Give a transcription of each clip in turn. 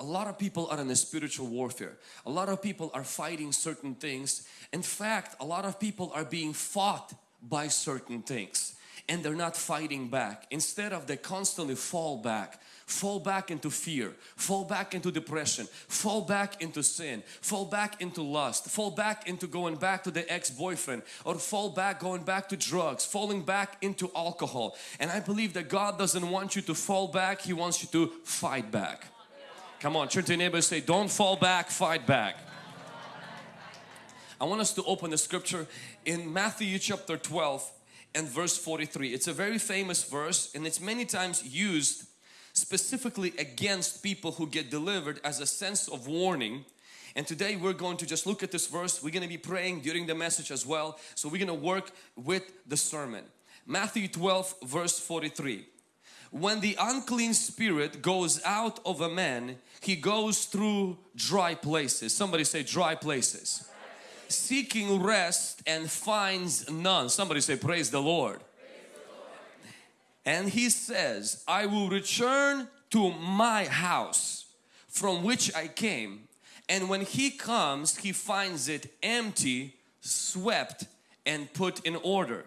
a lot of people are in a spiritual warfare. A lot of people are fighting certain things. In fact, a lot of people are being fought by certain things and they're not fighting back. Instead of they constantly fall back, fall back into fear, fall back into depression, fall back into sin, fall back into lust, fall back into going back to the ex-boyfriend or fall back going back to drugs, falling back into alcohol. And I believe that God doesn't want you to fall back, He wants you to fight back. Come on, turn to your neighbor say, don't fall back, fight back. I want us to open the scripture in Matthew chapter 12 and verse 43. It's a very famous verse and it's many times used specifically against people who get delivered as a sense of warning. And today we're going to just look at this verse. We're going to be praying during the message as well. So we're going to work with the sermon. Matthew 12 verse 43 when the unclean spirit goes out of a man he goes through dry places. Somebody say dry places. Seeking rest and finds none. Somebody say praise the lord. And he says I will return to my house from which I came. And when he comes he finds it empty swept and put in order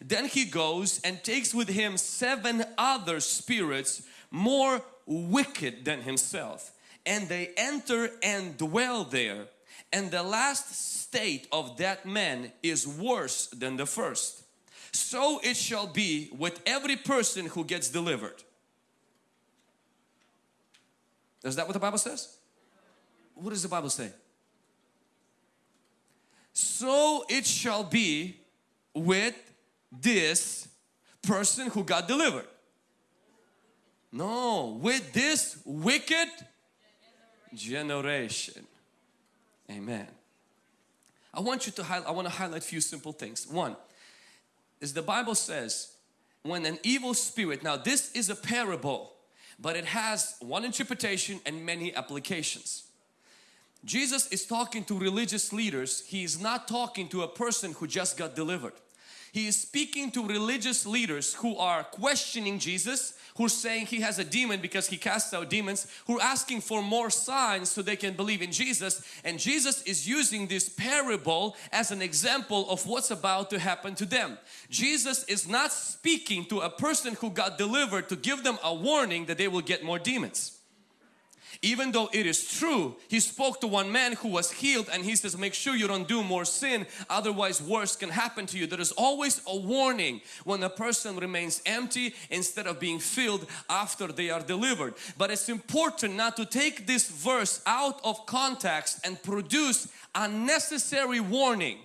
then he goes and takes with him seven other spirits more wicked than himself and they enter and dwell there and the last state of that man is worse than the first. So it shall be with every person who gets delivered. Is that what the Bible says? What does the Bible say? So it shall be with this person who got delivered. No, with this wicked generation. Amen. I want you to highlight, I want to highlight a few simple things. One is the Bible says when an evil spirit, now this is a parable, but it has one interpretation and many applications. Jesus is talking to religious leaders. He is not talking to a person who just got delivered. He is speaking to religious leaders who are questioning Jesus, who are saying he has a demon because he casts out demons, who are asking for more signs so they can believe in Jesus. And Jesus is using this parable as an example of what's about to happen to them. Jesus is not speaking to a person who got delivered to give them a warning that they will get more demons even though it is true he spoke to one man who was healed and he says make sure you don't do more sin otherwise worse can happen to you. There is always a warning when a person remains empty instead of being filled after they are delivered. But it's important not to take this verse out of context and produce unnecessary warning.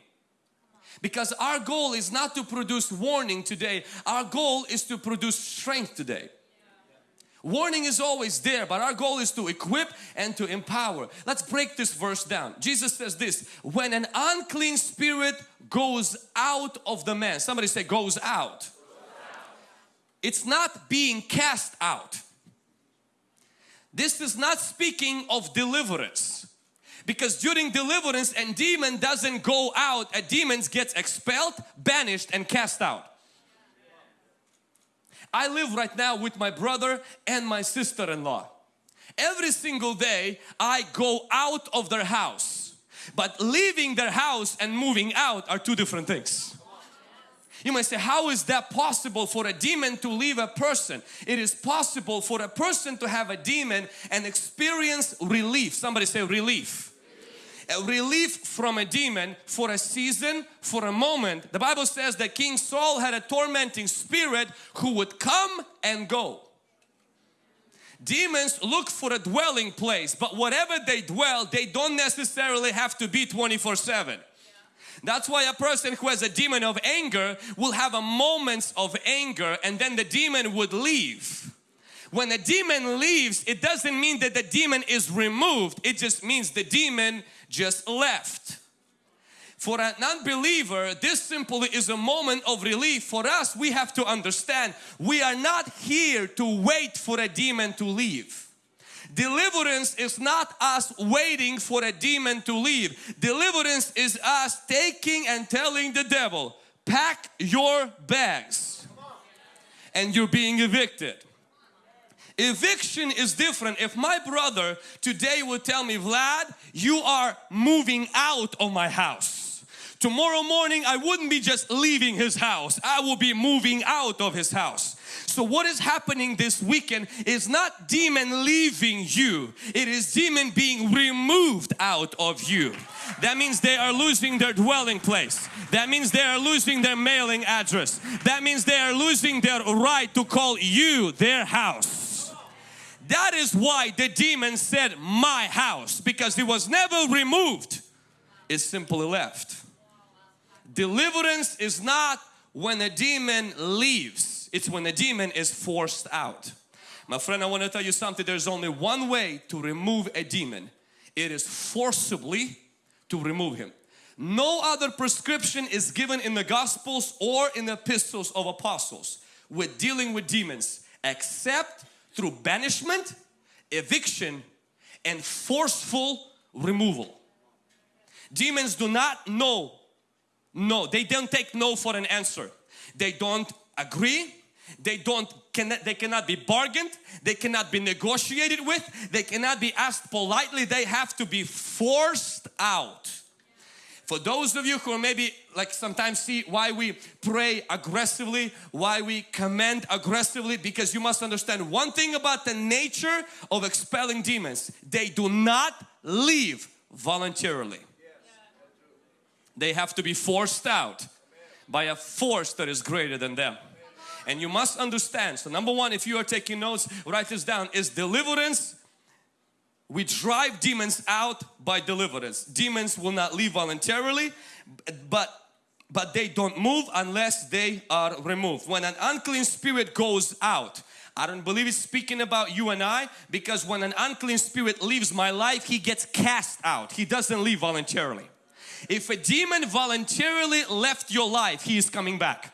Because our goal is not to produce warning today. Our goal is to produce strength today Warning is always there, but our goal is to equip and to empower. Let's break this verse down. Jesus says this, when an unclean spirit goes out of the man, somebody say goes out. It's not being cast out. This is not speaking of deliverance. Because during deliverance and demon doesn't go out, a demon gets expelled, banished and cast out. I live right now with my brother and my sister-in-law. Every single day I go out of their house. But leaving their house and moving out are two different things. You might say, how is that possible for a demon to leave a person? It is possible for a person to have a demon and experience relief. Somebody say relief relief from a demon for a season, for a moment. The Bible says that King Saul had a tormenting spirit who would come and go. Demons look for a dwelling place, but whatever they dwell, they don't necessarily have to be 24 7. That's why a person who has a demon of anger will have a moments of anger and then the demon would leave. When a demon leaves, it doesn't mean that the demon is removed. It just means the demon just left. For an unbeliever, this simply is a moment of relief. For us, we have to understand we are not here to wait for a demon to leave. Deliverance is not us waiting for a demon to leave. Deliverance is us taking and telling the devil, pack your bags and you're being evicted. Eviction is different. If my brother today would tell me, Vlad, you are moving out of my house. Tomorrow morning I wouldn't be just leaving his house. I will be moving out of his house. So what is happening this weekend is not demon leaving you. It is demon being removed out of you. That means they are losing their dwelling place. That means they are losing their mailing address. That means they are losing their right to call you their house. That is why the demon said my house because it was never removed. It simply left. Deliverance is not when a demon leaves. It's when a demon is forced out. My friend, I want to tell you something. There's only one way to remove a demon. It is forcibly to remove him. No other prescription is given in the Gospels or in the epistles of apostles with dealing with demons except through banishment, eviction and forceful removal. Demons do not know, no, they don't take no for an answer. They don't agree, they don't they cannot be bargained. They cannot be negotiated with. They cannot be asked politely. They have to be forced out for those of you who maybe like sometimes see why we pray aggressively why we command aggressively because you must understand one thing about the nature of expelling demons. They do not leave voluntarily. They have to be forced out by a force that is greater than them. And you must understand so number one if you are taking notes write this down is deliverance we drive demons out by deliverance. Demons will not leave voluntarily but but they don't move unless they are removed. When an unclean spirit goes out I don't believe it's speaking about you and I because when an unclean spirit leaves my life he gets cast out. He doesn't leave voluntarily. If a demon voluntarily left your life he is coming back.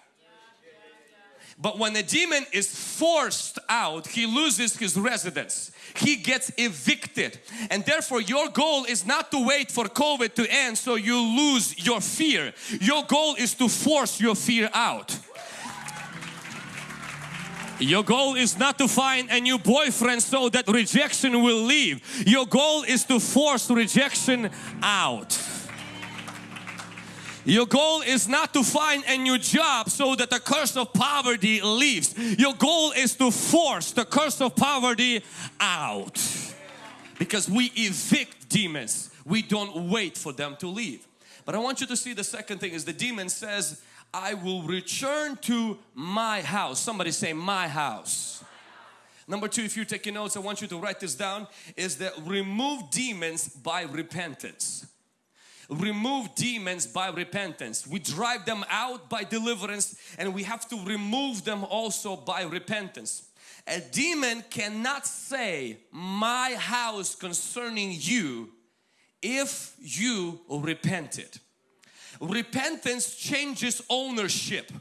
But when a demon is forced out, he loses his residence. He gets evicted. And therefore your goal is not to wait for COVID to end so you lose your fear. Your goal is to force your fear out. Your goal is not to find a new boyfriend so that rejection will leave. Your goal is to force rejection out. Your goal is not to find a new job so that the curse of poverty leaves. Your goal is to force the curse of poverty out. Because we evict demons. We don't wait for them to leave. But I want you to see the second thing is the demon says, I will return to my house. Somebody say my house. Number two, if you're taking notes, I want you to write this down, is that remove demons by repentance remove demons by repentance. We drive them out by deliverance and we have to remove them also by repentance. A demon cannot say, my house concerning you if you repented. Repentance changes ownership.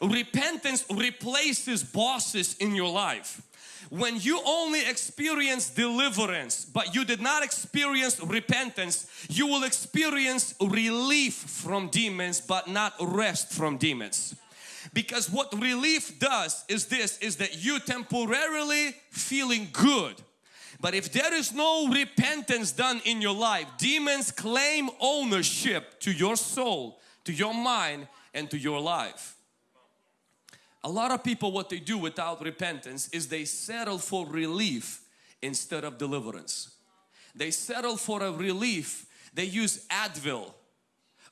Repentance replaces bosses in your life when you only experience deliverance but you did not experience repentance you will experience relief from demons but not rest from demons. Because what relief does is this is that you temporarily feeling good. But if there is no repentance done in your life demons claim ownership to your soul to your mind and to your life a lot of people what they do without repentance is they settle for relief instead of deliverance. They settle for a relief. They use Advil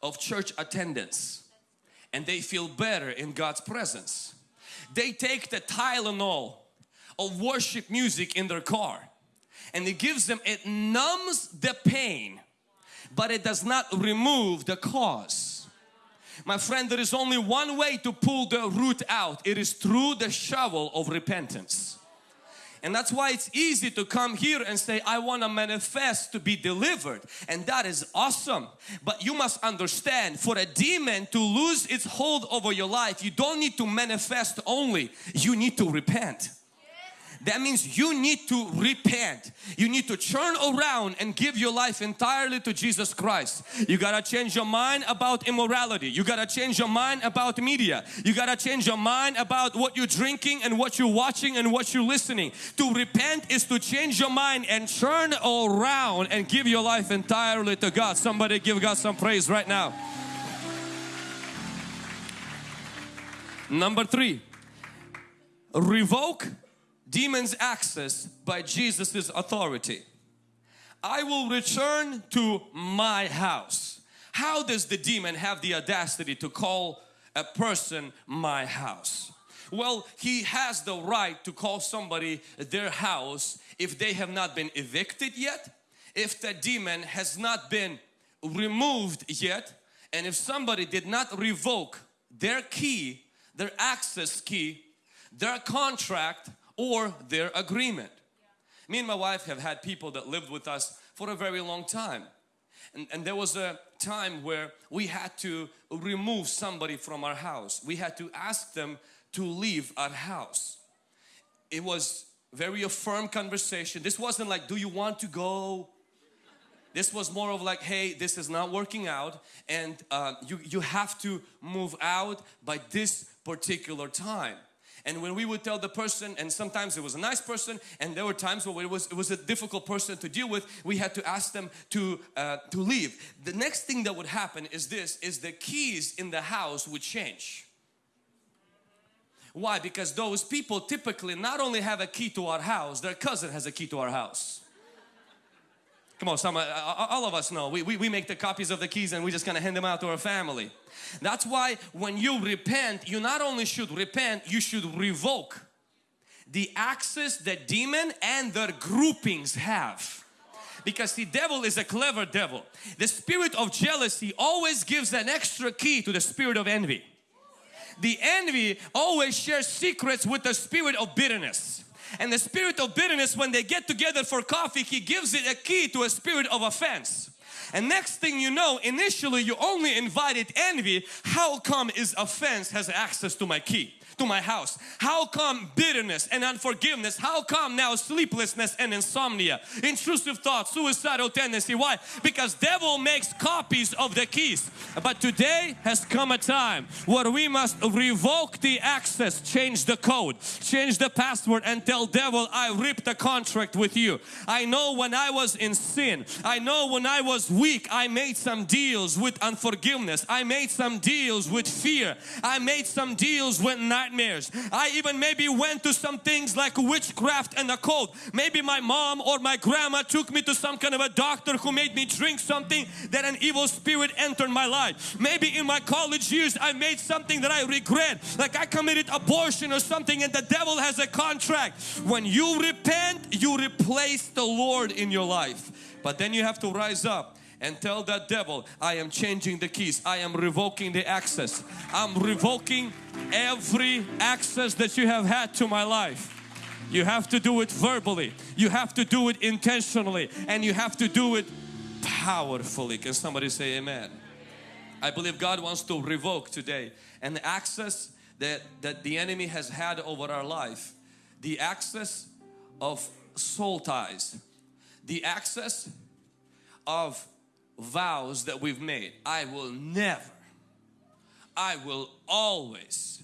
of church attendance and they feel better in God's presence. They take the Tylenol of worship music in their car and it gives them, it numbs the pain but it does not remove the cause. My friend, there is only one way to pull the root out. It is through the shovel of repentance. And that's why it's easy to come here and say, I want to manifest to be delivered. And that is awesome. But you must understand, for a demon to lose its hold over your life, you don't need to manifest only, you need to repent. That means you need to repent. You need to turn around and give your life entirely to Jesus Christ. You gotta change your mind about immorality. You gotta change your mind about media. You gotta change your mind about what you're drinking and what you're watching and what you're listening. To repent is to change your mind and turn around and give your life entirely to God. Somebody give God some praise right now. Number three, revoke demons access by Jesus's authority. I will return to my house. How does the demon have the audacity to call a person my house? Well, he has the right to call somebody their house if they have not been evicted yet, if the demon has not been removed yet, and if somebody did not revoke their key, their access key, their contract or their agreement. Me and my wife have had people that lived with us for a very long time. And, and, there was a time where we had to remove somebody from our house. We had to ask them to leave our house. It was very a firm conversation. This wasn't like, do you want to go? This was more of like, hey, this is not working out and uh, you, you have to move out by this particular time. And when we would tell the person, and sometimes it was a nice person, and there were times where it was, it was a difficult person to deal with, we had to ask them to, uh, to leave. The next thing that would happen is this, is the keys in the house would change. Why? Because those people typically not only have a key to our house, their cousin has a key to our house. Come on, some, uh, all of us know. We, we, we make the copies of the keys and we just kind of hand them out to our family. That's why when you repent, you not only should repent, you should revoke the access that demon and their groupings have. Because the devil is a clever devil. The spirit of jealousy always gives an extra key to the spirit of envy. The envy always shares secrets with the spirit of bitterness. And the spirit of bitterness, when they get together for coffee, he gives it a key to a spirit of offense. And next thing you know, initially you only invited envy. How come is offense has access to my key? To my house? How come bitterness and unforgiveness? How come now sleeplessness and insomnia? Intrusive thoughts, suicidal tendency. Why? Because devil makes copies of the keys. But today has come a time where we must revoke the access, change the code, change the password and tell devil I ripped the contract with you. I know when I was in sin, I know when I was weak, I made some deals with unforgiveness. I made some deals with fear. I made some deals with nightmares. I even maybe went to some things like witchcraft and occult. Maybe my mom or my grandma took me to some kind of a doctor who made me drink something that an evil spirit entered my life. Maybe in my college years I made something that I regret. Like I committed abortion or something and the devil has a contract. When you repent, you replace the Lord in your life. But then you have to rise up and tell that devil, I am changing the keys. I am revoking the access. I'm revoking every access that you have had to my life. You have to do it verbally. You have to do it intentionally. And you have to do it powerfully. Can somebody say amen? I believe God wants to revoke today and the access that, that the enemy has had over our life. The access of soul ties. The access of vows that we've made. I will never, I will always.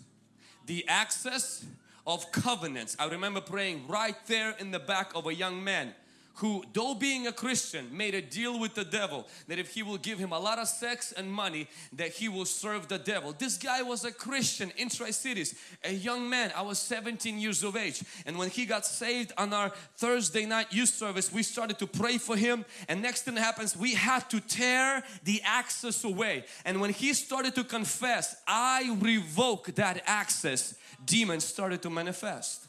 The access of covenants. I remember praying right there in the back of a young man who though being a Christian made a deal with the devil that if he will give him a lot of sex and money that he will serve the devil. This guy was a Christian in Tri-Cities, a young man. I was 17 years of age and when he got saved on our Thursday night youth service we started to pray for him and next thing happens we had to tear the access away and when he started to confess I revoke that access demons started to manifest.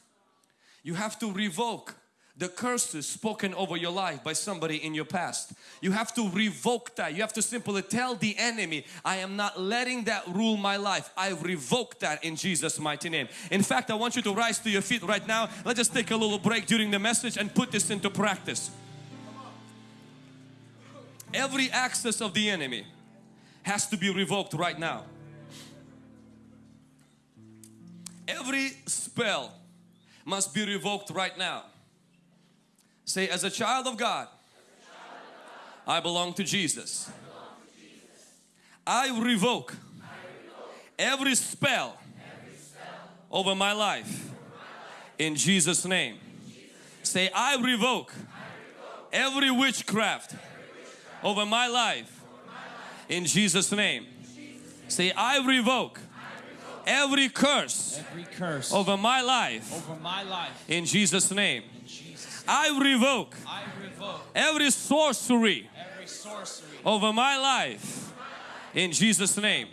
You have to revoke the curses spoken over your life by somebody in your past. You have to revoke that. You have to simply tell the enemy, I am not letting that rule my life. I revoke that in Jesus mighty name. In fact, I want you to rise to your feet right now. Let's just take a little break during the message and put this into practice. Every access of the enemy has to be revoked right now. Every spell must be revoked right now. Say, as a child of God, I belong to Jesus. I revoke every spell over my life in Jesus name. Say I revoke every witchcraft over my life in Jesus name. Say I revoke every curse Every curse over my life over my life. in Jesus name. I revoke I revoke every sorcery every sorcery. over my life in Jesus name.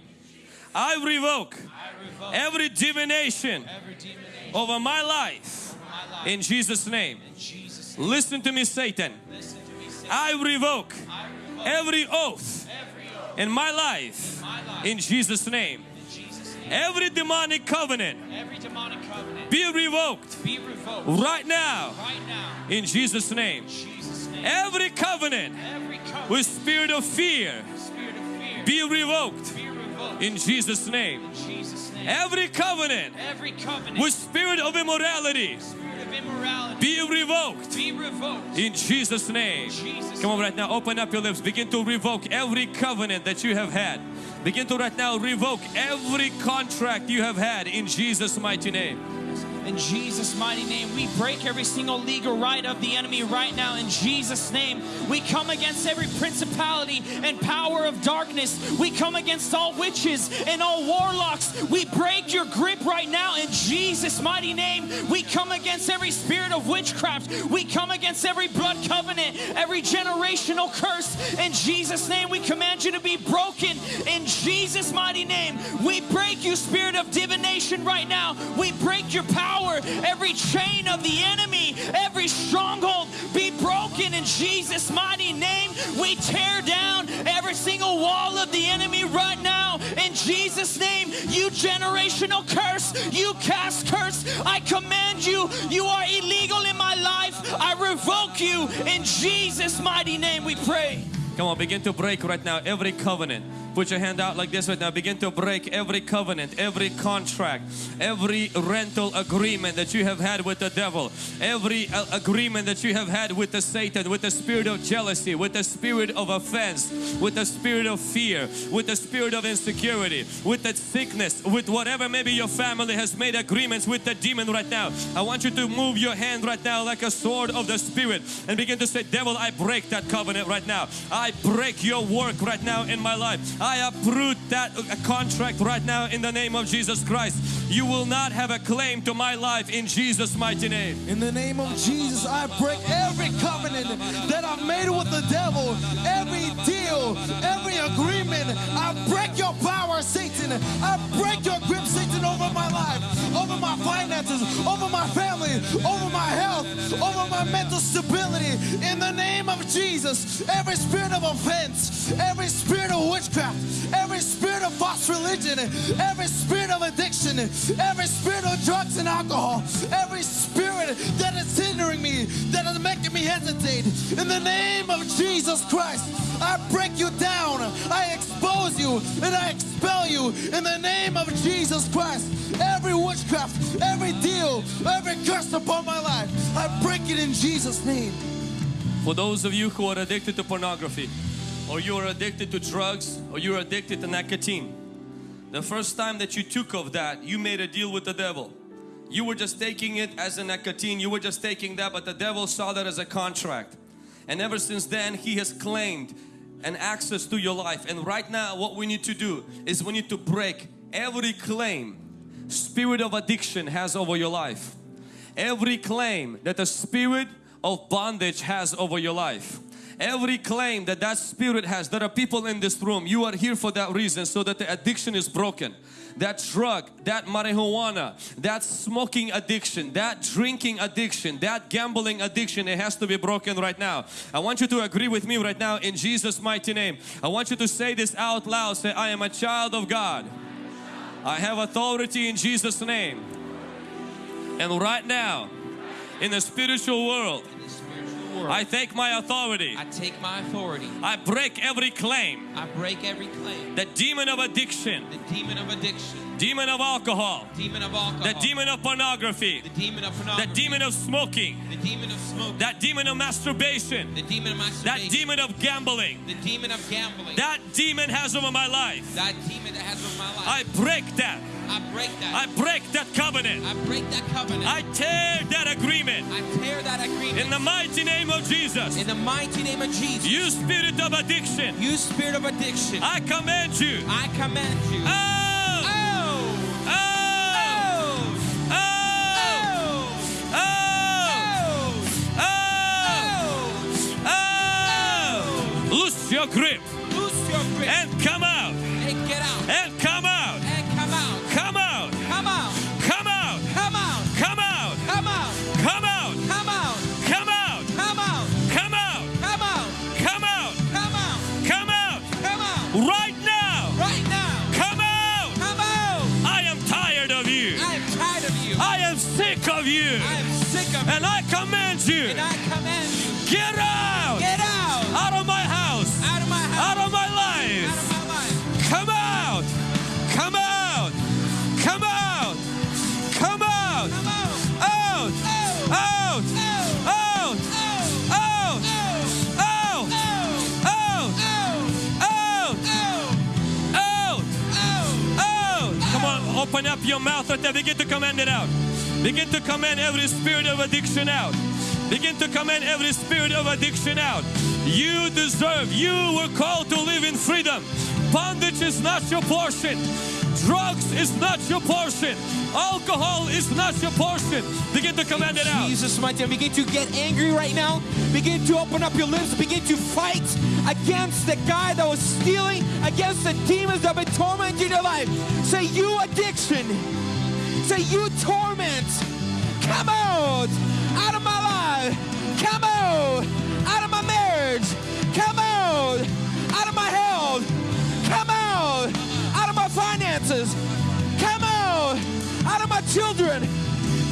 I revoke I revoke every divination every divination over my life over my life. in Jesus name. In Jesus. name. Listen to me Satan. To me say. I revoke I revoke every oath every oath in my life in my life. in Jesus name. In Jesus' name. Every demonic covenant Every demonic covenant be revoked be revoked right now right now. in Jesus name. Jesus' name. Every covenant Every covenant. with spirit of fear spirit of fear be revoked be revoked. in Jesus name. In Jesus' name. Every covenant Every covenant with spirit of immorality spirit of immorality be revoked be revoked. in Jesus name. Jesus' Come on right now, open up your lips. Begin to revoke every covenant that you have had. Begin to right now revoke every contract you have had in Jesus' mighty name. In Jesus' mighty name, we break every single legal right of the enemy right now. In Jesus' name, we come against every principality and power of darkness. We come against all witches and all warlocks. We break your grip right now. In Jesus' mighty name, we come against every spirit of witchcraft. We come against every blood covenant, every generational curse. In Jesus' name, we command you to be broken. In Jesus' mighty name, we break you, spirit of divination, right now. We break your power. Every chain of the enemy, every stronghold be broken in Jesus' mighty name. We tear down every single wall of the enemy right now in Jesus' name. You generational curse, you cast curse, I command you, you are illegal in my life. I revoke you in Jesus' mighty name. We pray. Come on, begin to break right now every covenant. Put your hand out like this right now. Begin to break every covenant, every contract, every rental agreement that you have had with the devil, every uh, agreement that you have had with the Satan, with the spirit of jealousy, with the spirit of offense, with the spirit of fear, with the spirit of insecurity, with the sickness, with whatever maybe your family has made agreements with the demon right now. I want you to move your hand right now like a sword of the spirit and begin to say, Devil, I break that covenant right now. I break your work right now in my life. I uproot that contract right now in the name of Jesus Christ. You will not have a claim to my life in Jesus' mighty name. In the name of Jesus, I break every covenant that I've made with the devil, every deal, every agreement. I break your power, Satan. I break your grip, Satan, over my life, over my finances, over my family, over my health, over my mental stability. In the name of Jesus, every spirit of offense, every spirit of witchcraft, every spirit of false religion, every spirit of addiction, every spirit of drugs and alcohol, every spirit that is hindering me, that is making me hesitate. In the name of Jesus Christ, I break you down, I expose you, and I expel you in the name of Jesus Christ. Every witchcraft, every deal, every curse upon my life, I break it in Jesus' name. For those of you who are addicted to pornography, or you are addicted to drugs, or you're addicted to nicotine, the first time that you took of that, you made a deal with the devil. You were just taking it as a nicotine, you were just taking that, but the devil saw that as a contract. And ever since then, he has claimed an access to your life. And right now, what we need to do is we need to break every claim spirit of addiction has over your life. Every claim that the spirit of bondage has over your life. Every claim that that spirit has, there are people in this room, you are here for that reason so that the addiction is broken. That drug, that marijuana, that smoking addiction, that drinking addiction, that gambling addiction, it has to be broken right now. I want you to agree with me right now in Jesus mighty name. I want you to say this out loud. Say, I am a child of God. I have authority in Jesus name. And right now, in the spiritual world, world, I take my authority. I take my authority. I break every claim. I break every claim. The demon of addiction The demon of addiction demon of alcohol, demon of alcohol, the demon of pornography, the demon of the demon of smoking, the demon of smoke, that demon of masturbation, the demon of masturbation. that demon of gambling, the demon of gambling, that demon has over my life. that demon that has over my life. I break that. I break that. I break that covenant. I break that covenant. I tear that agreement I tear that agreement in the mighty name of Jesus. in the mighty name of Jesus. You spirit of addiction, You spirit of addiction, I command you. I command you. Out! Loose your grip Loose your grip and come out. and get out. And come out. And come out. Come out. Come out. Come out. Come out. Come out. Come out. Come out. Come out. Come out. Come out. Come out. Come out. Come out. Come out. Come out. Come out. Right now. Right now. Come out. Come out. I am tired of you. I am tired of you. I am sick of you. I am sick of you. And I command you. And I command you. Get out. Open up your mouth right there. Begin to command it out. Begin to command every spirit of addiction out. Begin to command every spirit of addiction out. You deserve, you were called to live in freedom. Bondage is not your portion. Drugs is not your portion. Alcohol is not your portion. Begin to command it out. Jesus, mighty name. Begin to get angry right now. Begin to open up your lips. Begin to fight against the guy that was stealing, against the demons that have been tormenting your life. Say, you addiction. Say, you torment. Come out. Out of my life. Come out. Out of my marriage. Come out. Out of my health. Come out. Finances. Come out. Out of my children.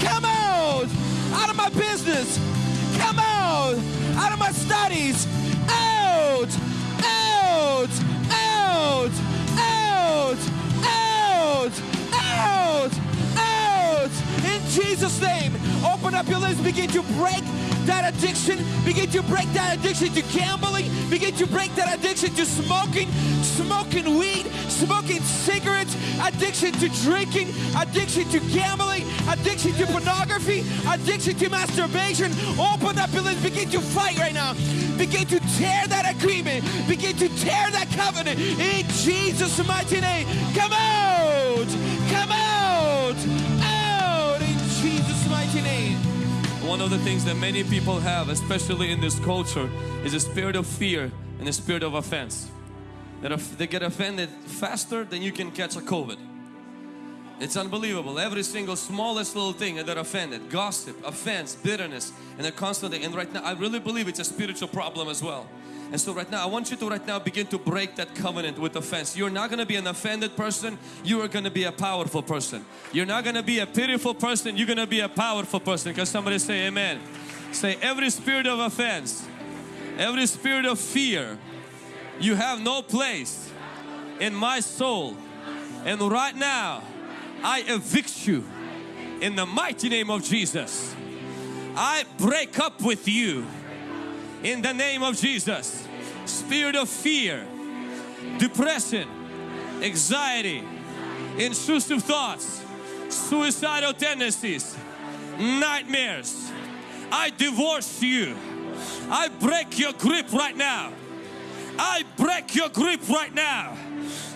Come out. Out of my business. Come out. Out of my studies. Out. Out. Out. Out. Out. Out. Out. In Jesus' name, open up your lips. Begin to break that addiction. Begin to break that addiction to gambling. Begin to break that addiction to smoking, smoking weed, smoking cigarettes, addiction to drinking, addiction to gambling, addiction to pornography, addiction to masturbation. Open up your lips. Begin to fight right now. Begin to tear that agreement. Begin to tear that covenant in Jesus' mighty name. Come out! Come out! One of the things that many people have, especially in this culture, is a spirit of fear and a spirit of offense. That they get offended faster than you can catch a COVID. It's unbelievable. Every single smallest little thing they're offended. Gossip, offense, bitterness, and they're constantly. And right now, I really believe it's a spiritual problem as well. And so right now, I want you to right now begin to break that covenant with offense. You're not going to be an offended person. You are going to be a powerful person. You're not going to be a pitiful person. You're going to be a powerful person. Can somebody say amen? Say every spirit of offense, every spirit of fear, you have no place in my soul. And right now, I evict you in the mighty name of Jesus. I break up with you in the name of Jesus. Spirit of fear, depression, anxiety, intrusive thoughts, suicidal tendencies, nightmares. I divorce you. I break your grip right now. I break your grip right now.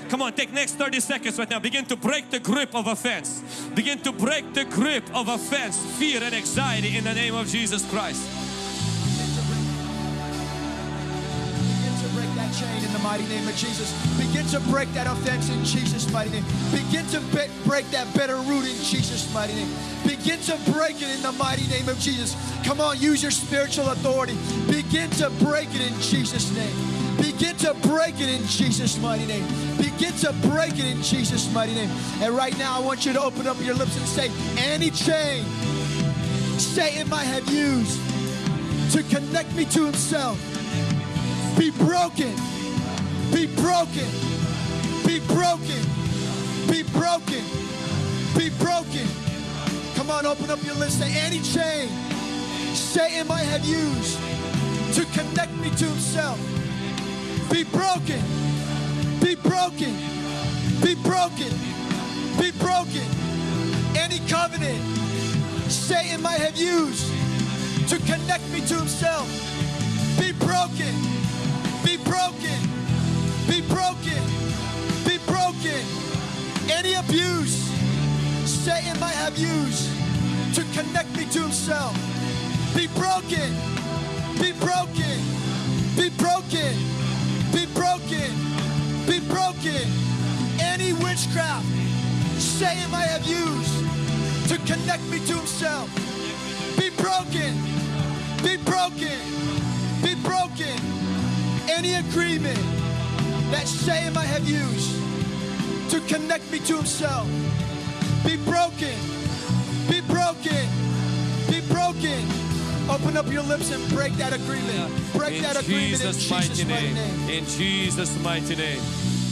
Come on, take next 30 seconds right now. Begin to break the grip of offense. Begin to break the grip of offense, fear and anxiety in the name of Jesus Christ. Mighty name of Jesus. Begin to break that offense in Jesus' mighty name. Begin to be- break that bitter root in Jesus' mighty name. Begin to break it in the mighty name of Jesus. Come on, use your spiritual authority. Begin to break it in Jesus' name. Begin to break it in Jesus' mighty name. Begin to break it in Jesus' mighty name. And right now, I want you to open up your lips and say, any chain Satan might have used to connect me to himself be broken, be broken, be broken, be broken, be broken. Come on, open up your lips. Say any chain Satan might have used to connect me to himself. Be broken, be broken, be broken, be broken. Any covenant Satan might have used to connect me to himself. Be broken, be broken, be broken, be broken. Any abuse Satan might have used to connect me to himself. Be broken, be broken, be broken, be broken, be broken. Any witchcraft Satan might have used to connect me to himself. Be broken, be broken, be broken. Any agreement that shame I have used to connect me to himself. Be broken, be broken, be broken. Open up your lips and break that agreement. Break In that agreement Jesus' in Jesus' mighty mighty name. name. In Jesus' mighty name.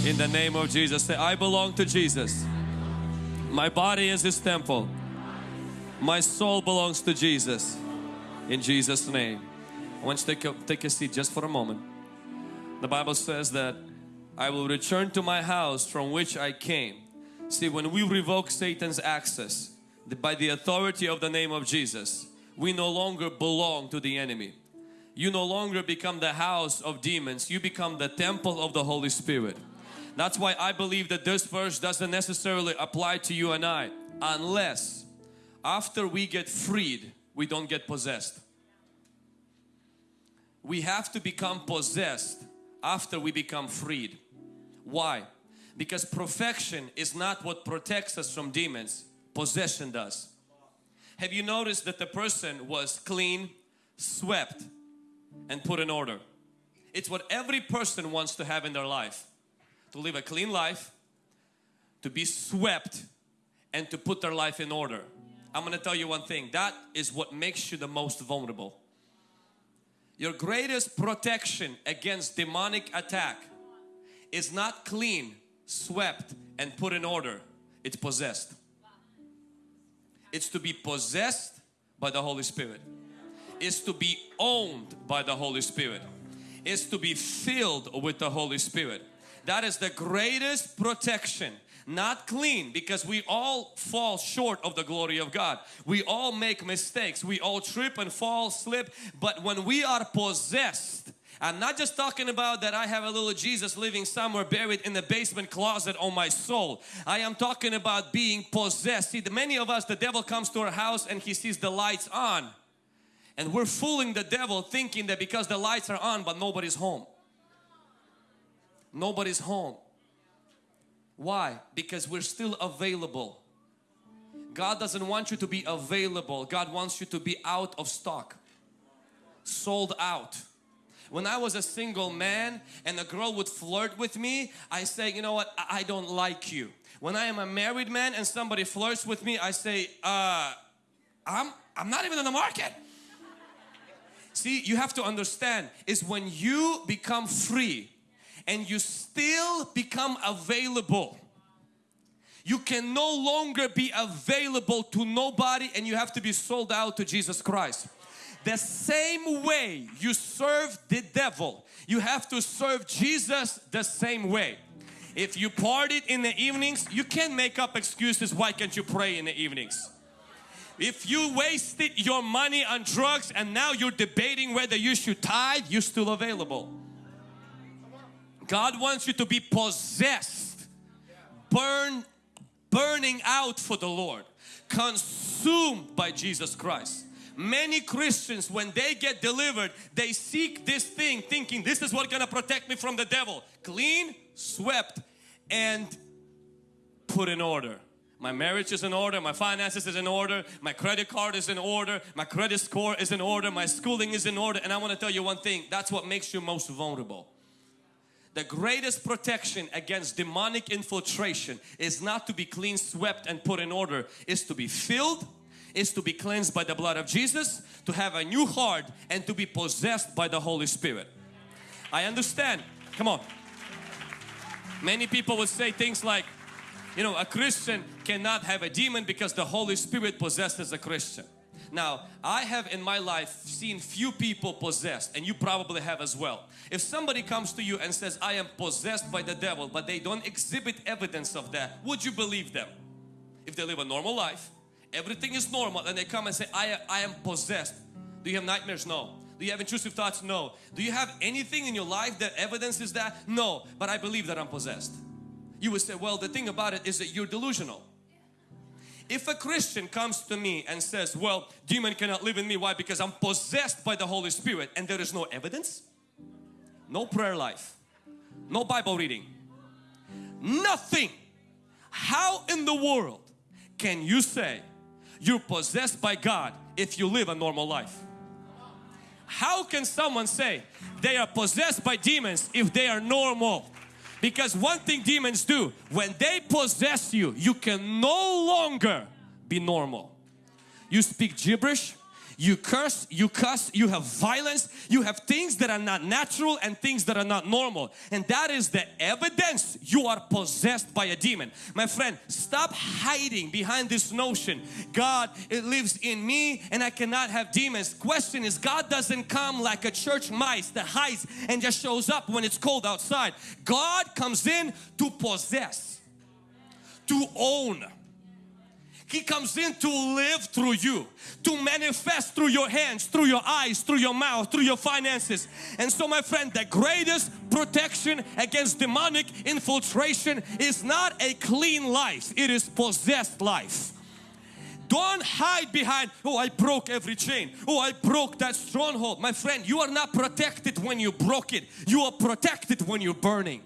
In the name of Jesus. Say, I belong to Jesus. My body is His temple. My soul belongs to Jesus. In Jesus' name. I want you to take a, take a seat just for a moment. The Bible says that I will return to my house from which I came. See, when we revoke Satan's access by the authority of the name of Jesus, we no longer belong to the enemy. You no longer become the house of demons, you become the temple of the Holy Spirit. That's why I believe that this verse doesn't necessarily apply to you and I unless after we get freed, we don't get possessed. We have to become possessed after we become freed. Why? Because perfection is not what protects us from demons, possession does. Have you noticed that the person was clean, swept, and put in order? It's what every person wants to have in their life to live a clean life, to be swept, and to put their life in order. I'm going to tell you one thing that is what makes you the most vulnerable. Your greatest protection against demonic attack is not clean, swept, and put in order, it's possessed. It's to be possessed by the Holy Spirit. It's to be owned by the Holy Spirit. It's to be filled with the Holy Spirit. That is the greatest protection. Not clean because we all fall short of the glory of God. We all make mistakes. We all trip and fall, slip. But when we are possessed, I'm not just talking about that I have a little Jesus living somewhere buried in the basement closet on my soul. I am talking about being possessed. See, the, many of us, the devil comes to our house and he sees the lights on. And we're fooling the devil thinking that because the lights are on but nobody's home. Nobody's home. Why? Because we're still available. God doesn't want you to be available. God wants you to be out of stock. Sold out. When I was a single man and a girl would flirt with me, I say, you know what, I I don't like you. When I am a married man and somebody flirts with me, I say, uh, I'm, I'm not even in the market. See, you have to understand is when you become free and you still become available. You can no longer be available to nobody and you have to be sold out to Jesus Christ. The same way you serve the devil, you have to serve Jesus the same way. If you partied in the evenings, you can't make up excuses why can't you pray in the evenings. If you wasted your money on drugs and now you're debating whether you should tithe, you're still available. God wants you to be possessed, burn, burning out for the Lord, consumed by Jesus Christ. Many Christians when they get delivered they seek this thing thinking this is what's gonna protect me from the devil. Clean, swept and put in order. My marriage is in order, my finances is in order, my credit card is in order, my credit score is in order, my schooling is in order and I want to tell you one thing, that's what makes you most vulnerable. The greatest protection against demonic infiltration is not to be clean, swept and put in order, is to be filled, is to be cleansed by the blood of Jesus, to have a new heart and to be possessed by the Holy Spirit. I understand, come on. Many people would say things like, You know, a Christian cannot have a demon because the Holy Spirit possesses a Christian. Now, I have in my life seen few people possessed and you probably have as well. If somebody comes to you and says, I am possessed by the devil, but they don't exhibit evidence of that, would you believe them? If they live a normal life, everything is normal and they come and say, I, I am possessed. Do you have nightmares? No. Do you have intrusive thoughts? No. Do you have anything in your life that evidences that? No. But I believe that I'm possessed. You would say, well, the thing about it is that you're delusional. If a Christian comes to me and says, well, demon cannot live in me. Why? Because I'm possessed by the Holy Spirit and there is no evidence, no prayer life, no Bible reading, nothing. How in the world can you say you're possessed by God if you live a normal life? How can someone say they are possessed by demons if they are normal? Because one thing demons do, when they possess you, you can no longer be normal. You speak gibberish, you curse, you cuss, you have violence, you have things that are not natural and things that are not normal. And that is the evidence you are possessed by a demon. My friend, stop hiding behind this notion, God, it lives in me and I cannot have demons. Question is, God doesn't come like a church mice that hides and just shows up when it's cold outside. God comes in to possess, to own, he comes in to live through you, to manifest through your hands, through your eyes, through your mouth, through your finances. And so my friend, the greatest protection against demonic infiltration is not a clean life, it is possessed life. Don't hide behind, oh I broke every chain, oh I broke that stronghold. My friend, you are not protected when you broke it, you are protected when you're burning.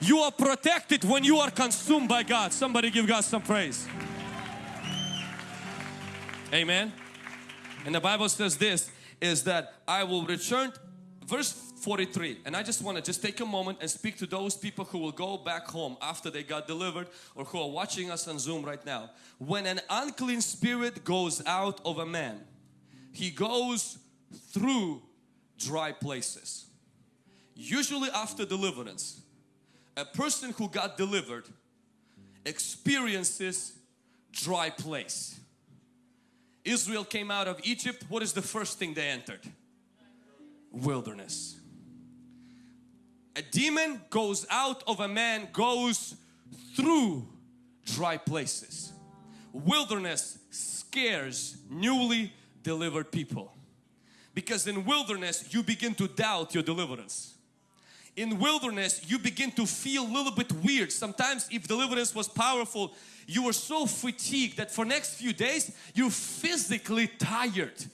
You are protected when you are consumed by God. Somebody give God some praise. Amen. And the Bible says this is that I will return verse 43 and I just want to just take a moment and speak to those people who will go back home after they got delivered or who are watching us on Zoom right now. When an unclean spirit goes out of a man, he goes through dry places. Usually after deliverance, a person who got delivered experiences dry place. Israel came out of Egypt, what is the first thing they entered? Wilderness. A demon goes out of a man, goes through dry places. Wilderness scares newly delivered people because in wilderness you begin to doubt your deliverance in wilderness you begin to feel a little bit weird. Sometimes if deliverance was powerful you were so fatigued that for next few days you're physically tired.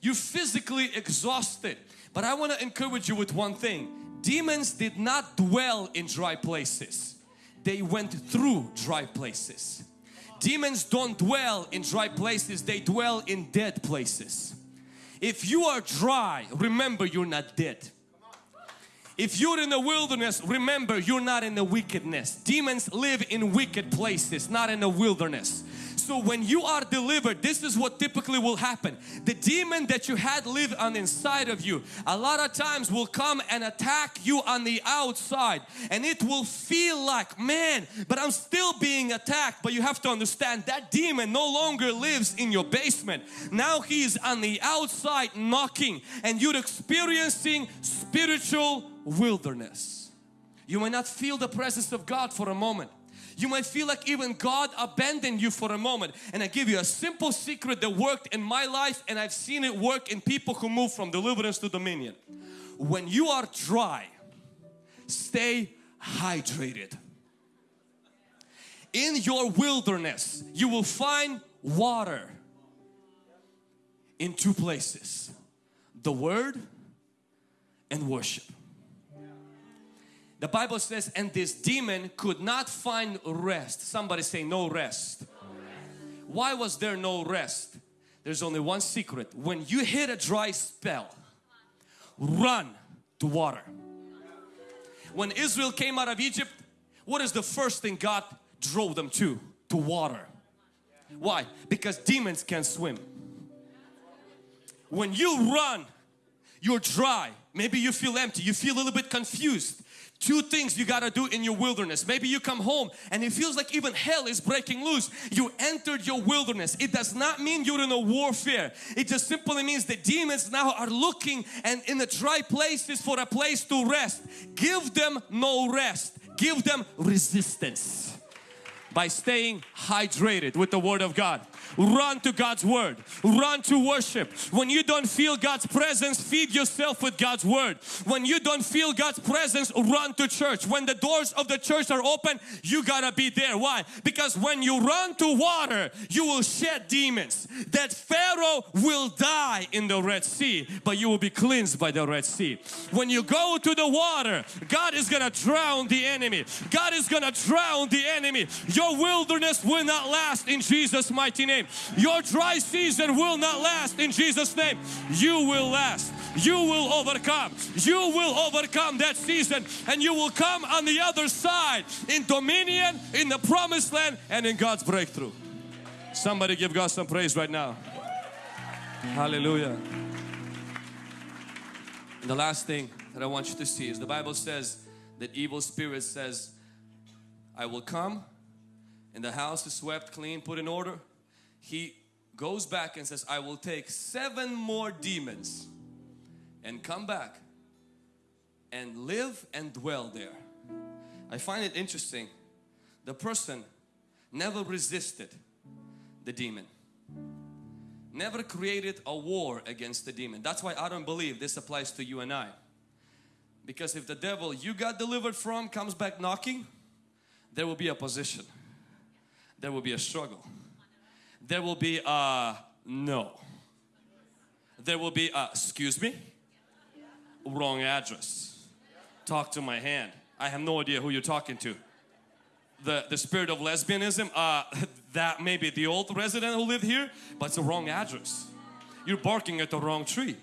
You're physically exhausted. But I want to encourage you with one thing. Demons did not dwell in dry places. They went through dry places. Demons don't dwell in dry places. They dwell in dead places. If you are dry remember you're not dead if you're in the wilderness, remember you're not in the wickedness. Demons live in wicked places, not in the wilderness. So when you are delivered, this is what typically will happen. The demon that you had live on inside of you, a lot of times will come and attack you on the outside. And it will feel like, man, but I'm still being attacked. But you have to understand that demon no longer lives in your basement. Now he's on the outside knocking and you're experiencing spiritual wilderness. You may not feel the presence of God for a moment. You might feel like even God abandoned you for a moment. And I give you a simple secret that worked in my life and I've seen it work in people who move from deliverance to dominion. When you are dry, stay hydrated. In your wilderness, you will find water in two places. The Word and worship. The Bible says, and this demon could not find rest. Somebody say no rest. Why was there no rest? There's only one secret. When you hit a dry spell, run to water. When Israel came out of Egypt, what is the first thing God drove them to? To water. Why? Because demons can swim. When you run, you're dry. Maybe you feel empty. You feel a little bit confused two things you got to do in your wilderness. Maybe you come home and it feels like even hell is breaking loose. You entered your wilderness. It does not mean you're in a warfare. It just simply means the demons now are looking and in the dry places for a place to rest. Give them no rest. Give them resistance by staying hydrated with the Word of God. Run to God's Word. Run to worship. When you don't feel God's presence, feed yourself with God's Word. When you don't feel God's presence, run to church. When the doors of the church are open, you gotta be there. Why? Because when you run to water, you will shed demons. That Pharaoh will die in the Red Sea, but you will be cleansed by the Red Sea. When you go to the water, God is gonna drown the enemy. God is gonna drown the enemy. Your wilderness will not last in Jesus' mighty name. Your dry season will not last in Jesus' name. You will last. You will overcome. You will overcome that season and you will come on the other side in dominion, in the promised land and in God's breakthrough. Somebody give God some praise right now. Hallelujah. And the last thing that I want you to see is the Bible says that evil spirit says, I will come and the house is swept clean, put in order. He goes back and says, I will take seven more demons and come back and live and dwell there. I find it interesting. The person never resisted the demon. Never created a war against the demon. That's why I don't believe this applies to you and I. Because if the devil you got delivered from comes back knocking, there will be opposition there will be a struggle. There will be a no. There will be a excuse me, wrong address. Talk to my hand. I have no idea who you're talking to. The, the spirit of lesbianism, uh, that may be the old resident who lived here, but it's the wrong address. You're barking at the wrong tree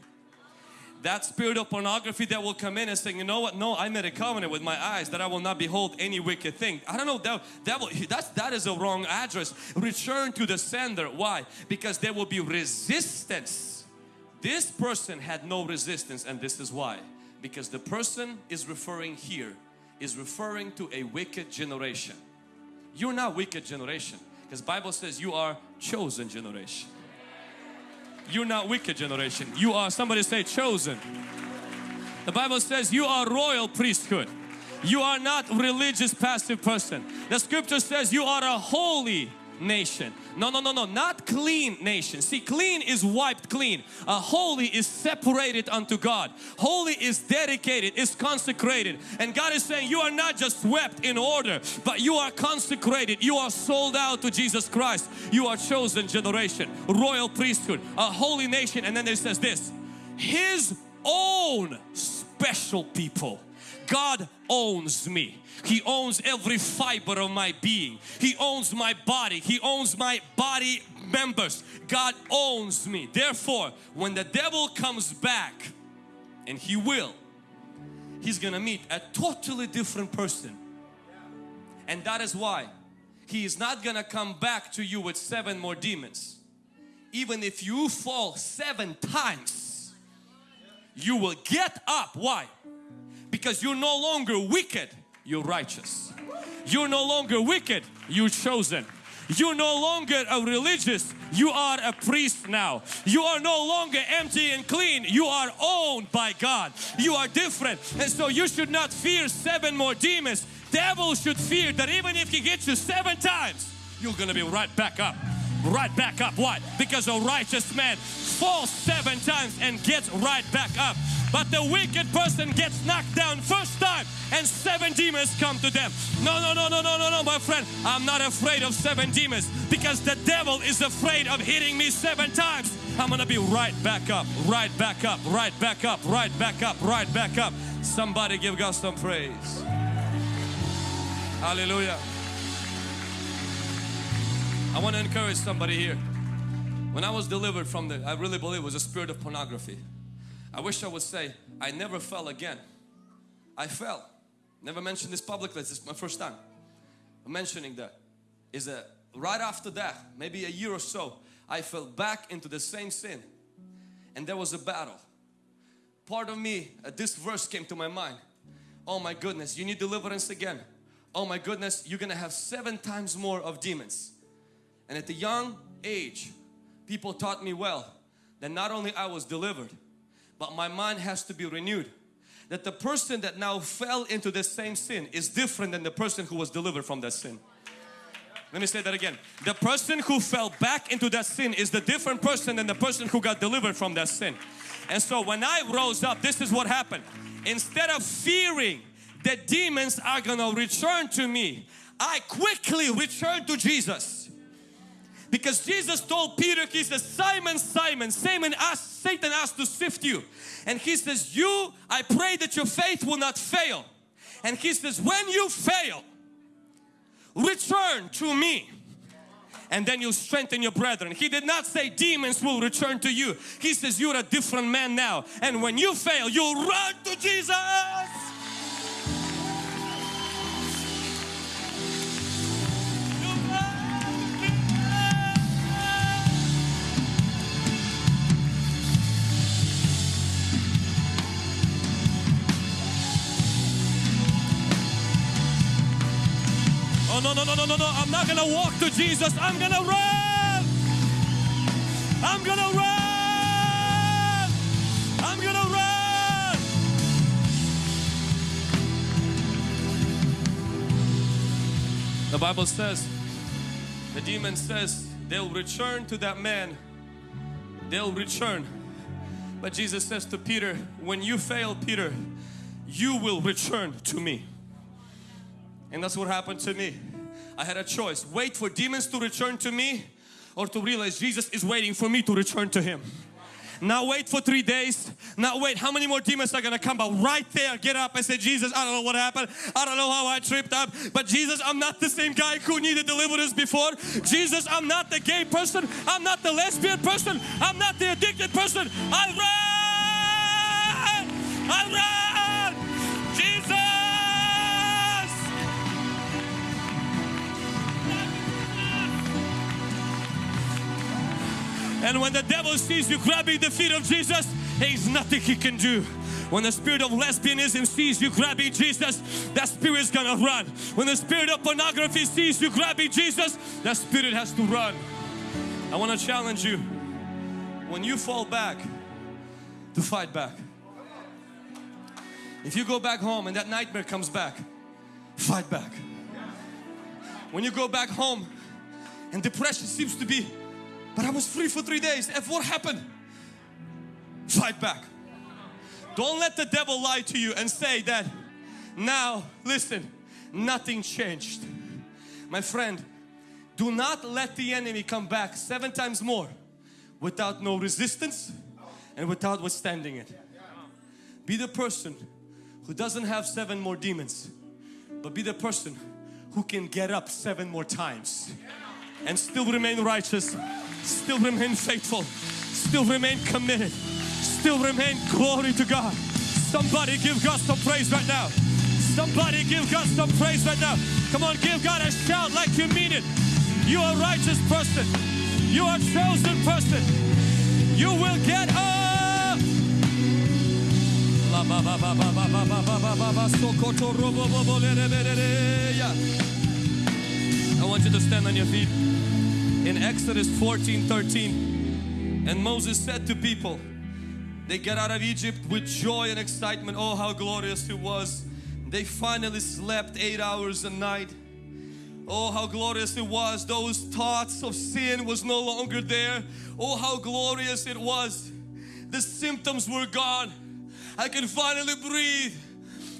that spirit of pornography that will come in and say, you know what, no, I made a covenant with my eyes that I will not behold any wicked thing. I don't know, that, that, will, that's, that is a wrong address. Return to the sender. Why? Because there will be resistance. This person had no resistance and this is why. Because the person is referring here is referring to a wicked generation. You're not wicked generation because Bible says you are chosen generation. You're not wicked generation. You are, somebody say chosen. The Bible says you are royal priesthood. You are not religious passive person. The scripture says you are a holy nation. No, no, no, no, not clean nation. See, clean is wiped clean. A holy is separated unto God. Holy is dedicated, is consecrated. And God is saying you are not just swept in order, but you are consecrated. You are sold out to Jesus Christ. You are chosen generation, royal priesthood, a holy nation. And then it says this, His own special people. God owns me. He owns every fiber of my being. He owns my body. He owns my body members. God owns me. Therefore, when the devil comes back, and he will, he's gonna meet a totally different person. And that is why he is not gonna come back to you with seven more demons. Even if you fall seven times, you will get up. Why? Because you're no longer wicked you're righteous. You're no longer wicked, you're chosen. You're no longer a religious, you are a priest now. You are no longer empty and clean, you are owned by God. You are different and so you should not fear seven more demons. Devil should fear that even if he gets you seven times, you're gonna be right back up. Right back up. Why? Because a righteous man falls seven times and gets right back up. But the wicked person gets knocked down first time and seven demons come to them. No, no, no, no, no, no, no, my friend. I'm not afraid of seven demons because the devil is afraid of hitting me seven times. I'm gonna be right back up, right back up, right back up, right back up, right back up. Somebody give God some praise. Hallelujah. I want to encourage somebody here. When I was delivered from the, I really believe it was a spirit of pornography. I wish I would say, I never fell again. I fell. Never mentioned this publicly, this is my first time. I'm mentioning that. Is that right after that, maybe a year or so, I fell back into the same sin. And there was a battle. Part of me, uh, this verse came to my mind. oh my goodness, you need deliverance again. Oh my goodness, you're gonna have seven times more of demons. And at the young age, people taught me well that not only I was delivered, but my mind has to be renewed. That the person that now fell into the same sin is different than the person who was delivered from that sin. Let me say that again. The person who fell back into that sin is the different person than the person who got delivered from that sin. And so when I rose up, this is what happened. Instead of fearing that demons are gonna return to me, I quickly returned to Jesus. Because Jesus told Peter, He says, Simon, Simon, Simon asked, Satan asked to sift you. And He says, you, I pray that your faith will not fail. And He says, when you fail, return to me and then you'll strengthen your brethren. He did not say demons will return to you. He says you're a different man now and when you fail you'll run to Jesus. No no no no no no I'm not gonna walk to Jesus. I'm gonna run. I'm gonna run. I'm gonna run. The Bible says the demon says they'll return to that man. They'll return. But Jesus says to Peter when you fail Peter you will return to me. And that's what happened to me. I had a choice, wait for demons to return to me or to realize Jesus is waiting for me to return to Him. Now wait for three days. Now wait, how many more demons are gonna come? But right there, get up and say, Jesus, I don't know what happened. I don't know how I tripped up. But Jesus, I'm not the same guy who needed deliverance before. Jesus, I'm not the gay person. I'm not the lesbian person. I'm not the addicted person. I run! I run! And when the devil sees you grabbing the feet of Jesus, there's nothing he can do. When the spirit of lesbianism sees you grabbing Jesus, that spirit is gonna run. When the spirit of pornography sees you grabbing Jesus, that spirit has to run. I want to challenge you. When you fall back, to fight back. If you go back home and that nightmare comes back, fight back. When you go back home and depression seems to be but I was free for three days. If what happened? Fight back. Don't let the devil lie to you and say that now, listen, nothing changed. My friend, do not let the enemy come back seven times more without no resistance and without withstanding it. Be the person who doesn't have seven more demons, but be the person who can get up seven more times and still remain righteous still remain faithful, still remain committed, still remain glory to God. Somebody give God some praise right now. Somebody give God some praise right now. Come on, give God a shout like you mean it. You are a righteous person. You are a chosen person. You will get up. I want you to stand on your feet in Exodus 14 13 and Moses said to people they get out of Egypt with joy and excitement. Oh how glorious it was. They finally slept eight hours a night. Oh how glorious it was. Those thoughts of sin was no longer there. Oh how glorious it was. The symptoms were gone. I can finally breathe.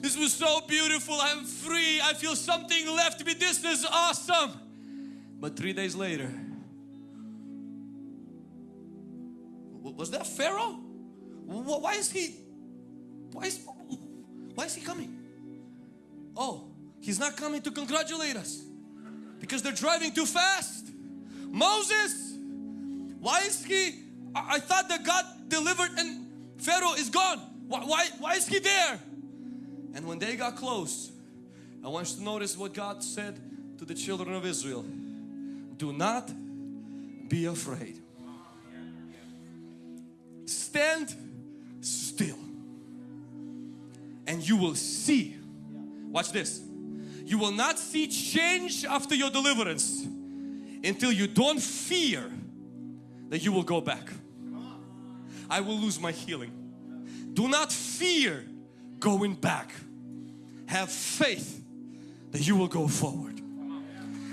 This was so beautiful. I'm free. I feel something left me. This is awesome. But three days later was that Pharaoh? Why is he, why is, why is he coming? Oh, he's not coming to congratulate us because they're driving too fast. Moses, why is he, I, thought that God delivered and Pharaoh is gone. Why, why, why is he there? And when they got close, I want you to notice what God said to the children of Israel. Do not be afraid stand still and you will see Watch this. You will not see change after your deliverance until you don't fear that you will go back. I will lose my healing. Do not fear going back. Have faith that you will go forward.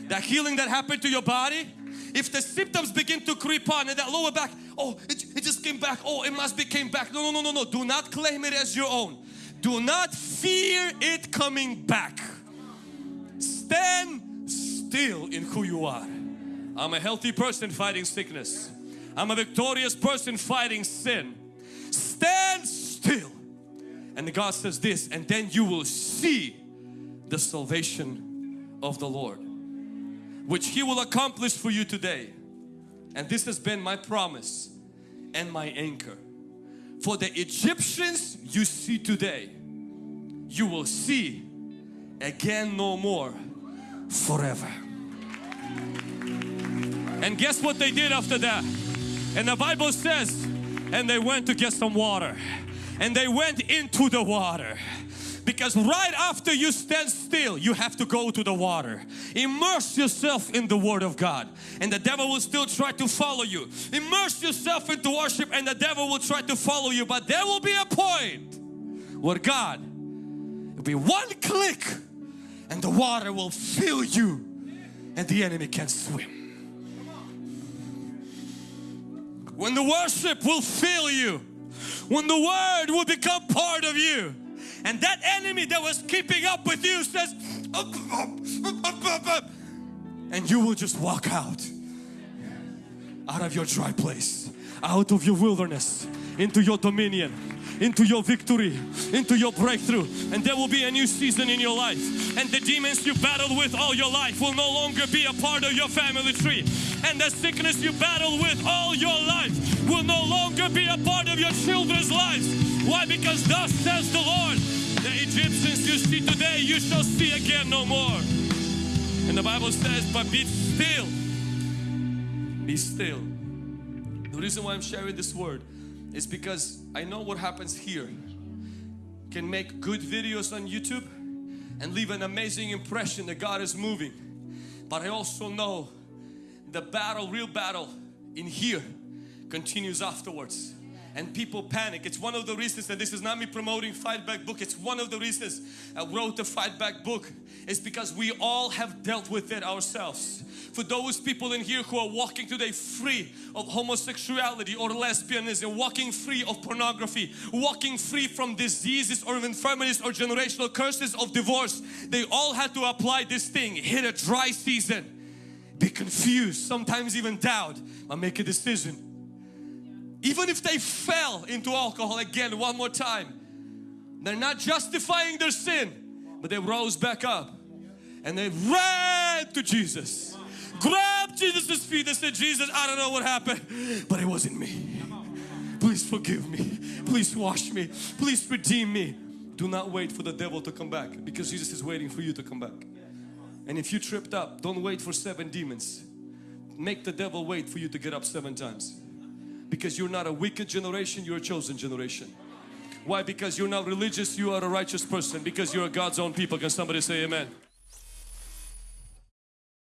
That healing that happened to your body, if the symptoms begin to creep on and that lower back, oh, it, it just came back, oh, it must be came back. No, no, no, no, no. Do not claim it as your own. Do not fear it coming back. Stand still in who you are. I'm a healthy person fighting sickness. I'm a victorious person fighting sin. Stand still. And God says this, and then you will see the salvation of the Lord, which He will accomplish for you today. And this has been my promise and my anchor. For the Egyptians you see today, you will see again no more forever. And guess what they did after that? And the Bible says, and they went to get some water. And they went into the water. Because right after you stand still, you have to go to the water. Immerse yourself in the Word of God and the devil will still try to follow you. Immerse yourself into worship and the devil will try to follow you. But there will be a point where God will be one click and the water will fill you and the enemy can't swim. When the worship will fill you, when the word will become part of you, and that enemy that was keeping up with you says, and you will just walk out, out of your dry place, out of your wilderness, into your dominion, into your victory, into your breakthrough. And there will be a new season in your life. And the demons you battled with all your life will no longer be a part of your family tree. And the sickness you battled with all your life will no longer be a part of your children's lives. Why? Because thus says the Lord, the Egyptians you see today, you shall see again no more. And the Bible says, but be still. Be still. The reason why I'm sharing this word is because I know what happens here can make good videos on YouTube and leave an amazing impression that God is moving. But I also know the battle, real battle in here continues afterwards and people panic. It's one of the reasons, and this is not me promoting Fight Back book, it's one of the reasons I wrote the Fight Back book. It's because we all have dealt with it ourselves. For those people in here who are walking today free of homosexuality or lesbianism, walking free of pornography, walking free from diseases or infirmities or generational curses of divorce, they all had to apply this thing, hit a dry season, be confused, sometimes even doubt, but make a decision even if they fell into alcohol again one more time, they're not justifying their sin, but they rose back up and they ran to Jesus. Grabbed Jesus' feet and said, Jesus, I don't know what happened, but it wasn't me. Please forgive me. Please wash me. Please redeem me. Do not wait for the devil to come back because Jesus is waiting for you to come back. And if you tripped up, don't wait for seven demons. Make the devil wait for you to get up seven times because you're not a wicked generation you're a chosen generation. Why? Because you're not religious you are a righteous person. Because you're God's own people. Can somebody say amen